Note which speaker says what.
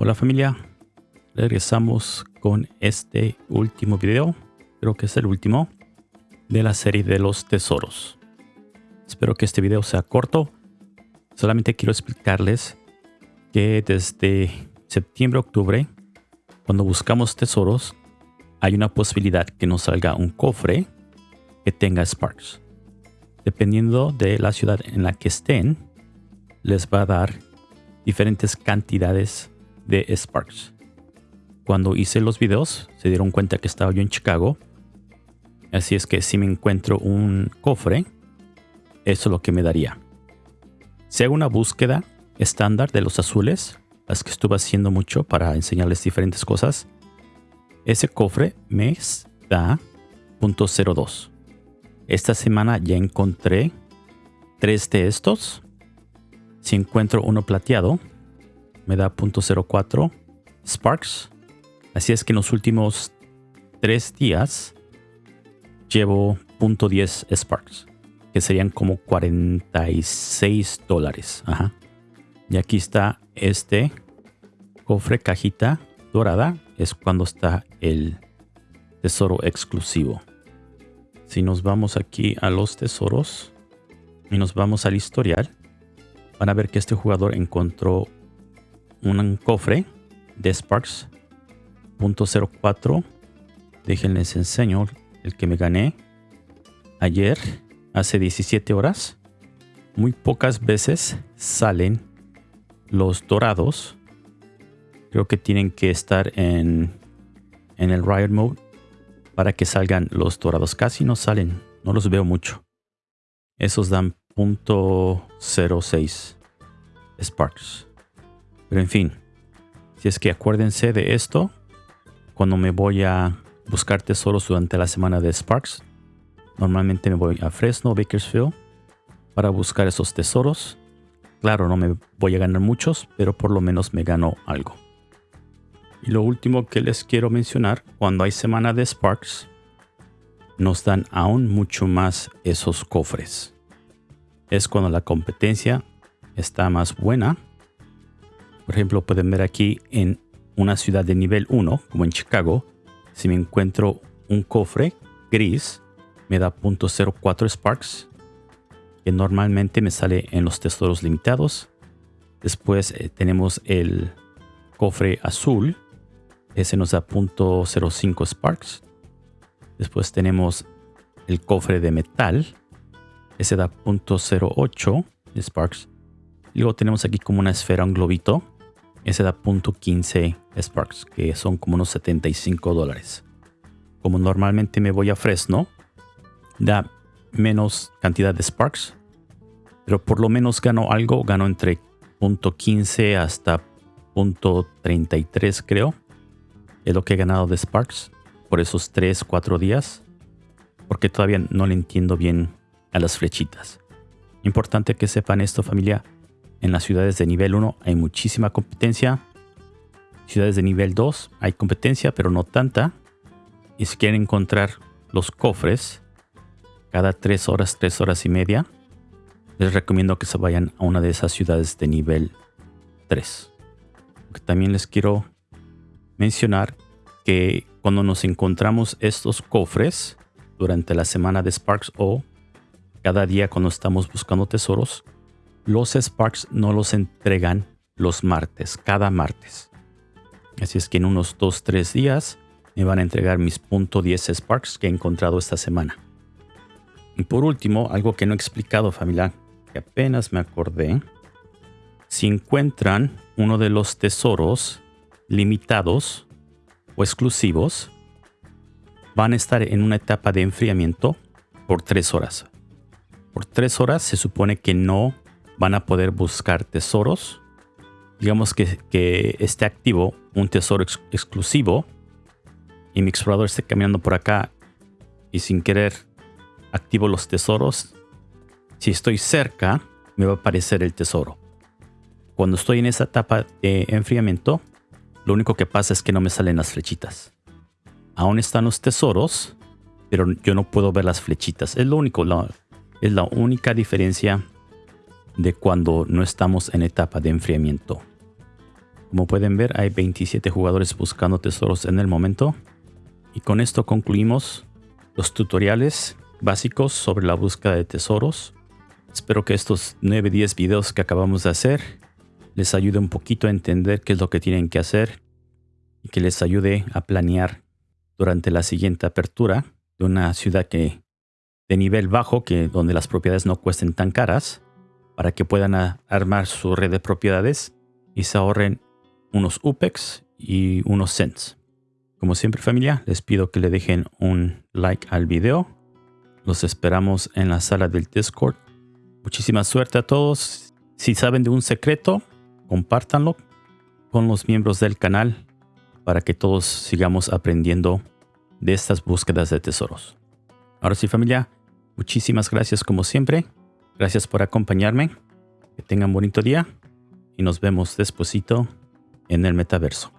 Speaker 1: Hola familia, regresamos con este último video, creo que es el último, de la serie de los tesoros. Espero que este video sea corto, solamente quiero explicarles que desde septiembre-octubre, cuando buscamos tesoros, hay una posibilidad que nos salga un cofre que tenga Sparks. Dependiendo de la ciudad en la que estén, les va a dar diferentes cantidades de Sparks. Cuando hice los videos, se dieron cuenta que estaba yo en Chicago. Así es que si me encuentro un cofre, eso es lo que me daría. Si hago una búsqueda estándar de los azules, las que estuve haciendo mucho para enseñarles diferentes cosas, ese cofre me da .02. Esta semana ya encontré tres de estos. Si encuentro uno plateado, me da .04 Sparks. Así es que en los últimos tres días llevo .10 Sparks, que serían como 46 dólares. Ajá. Y aquí está este cofre cajita dorada. Es cuando está el tesoro exclusivo. Si nos vamos aquí a los tesoros y nos vamos al historial, van a ver que este jugador encontró un cofre de Sparks .04 déjenles enseño el que me gané ayer hace 17 horas. Muy pocas veces salen los dorados. Creo que tienen que estar en en el riot mode para que salgan los dorados. Casi no salen no los veo mucho. Esos dan .06 sparks pero en fin, si es que acuérdense de esto, cuando me voy a buscar tesoros durante la semana de Sparks, normalmente me voy a Fresno, Bakersfield, para buscar esos tesoros. Claro, no me voy a ganar muchos, pero por lo menos me gano algo. Y lo último que les quiero mencionar, cuando hay semana de Sparks, nos dan aún mucho más esos cofres. Es cuando la competencia está más buena por ejemplo, pueden ver aquí en una ciudad de nivel 1, como en Chicago, si me encuentro un cofre gris, me da .04 Sparks, que normalmente me sale en los tesoros limitados. Después eh, tenemos el cofre azul, ese nos da .05 Sparks. Después tenemos el cofre de metal, ese da .08 Sparks. Luego tenemos aquí como una esfera, un globito, ese da .15 Sparks, que son como unos 75 dólares. Como normalmente me voy a Fresno, da menos cantidad de Sparks, pero por lo menos gano algo, gano entre .15 hasta .33 creo. Es lo que he ganado de Sparks por esos 3, 4 días, porque todavía no le entiendo bien a las flechitas. Importante que sepan esto familia, en las ciudades de nivel 1 hay muchísima competencia. Ciudades de nivel 2 hay competencia, pero no tanta. Y si quieren encontrar los cofres cada 3 horas, 3 horas y media, les recomiendo que se vayan a una de esas ciudades de nivel 3. también les quiero mencionar que cuando nos encontramos estos cofres durante la semana de Sparks o cada día cuando estamos buscando tesoros, los Sparks no los entregan los martes, cada martes. Así es que en unos 2-3 días me van a entregar mis .10 Sparks que he encontrado esta semana. Y por último, algo que no he explicado familia, que apenas me acordé. Si encuentran uno de los tesoros limitados o exclusivos, van a estar en una etapa de enfriamiento por 3 horas. Por 3 horas se supone que no van a poder buscar tesoros. Digamos que, esté activo un tesoro exclusivo y mi explorador esté caminando por acá y sin querer activo los tesoros. Si estoy cerca, me va a aparecer el tesoro. Cuando estoy en esa etapa de enfriamiento, lo único que pasa es que no me salen las flechitas. Aún están los tesoros, pero yo no puedo ver las flechitas. Es lo único, es la única diferencia de cuando no estamos en etapa de enfriamiento. Como pueden ver, hay 27 jugadores buscando tesoros en el momento. Y con esto concluimos los tutoriales básicos sobre la búsqueda de tesoros. Espero que estos 9-10 videos que acabamos de hacer les ayude un poquito a entender qué es lo que tienen que hacer y que les ayude a planear durante la siguiente apertura de una ciudad que de nivel bajo, que donde las propiedades no cuesten tan caras, para que puedan armar su red de propiedades y se ahorren unos UPEX y unos cents. Como siempre familia, les pido que le dejen un like al video. Los esperamos en la sala del Discord. Muchísima suerte a todos. Si saben de un secreto, compártanlo con los miembros del canal para que todos sigamos aprendiendo de estas búsquedas de tesoros. Ahora sí familia, muchísimas gracias como siempre. Gracias por acompañarme. Que tengan bonito día y nos vemos despuesito en el metaverso.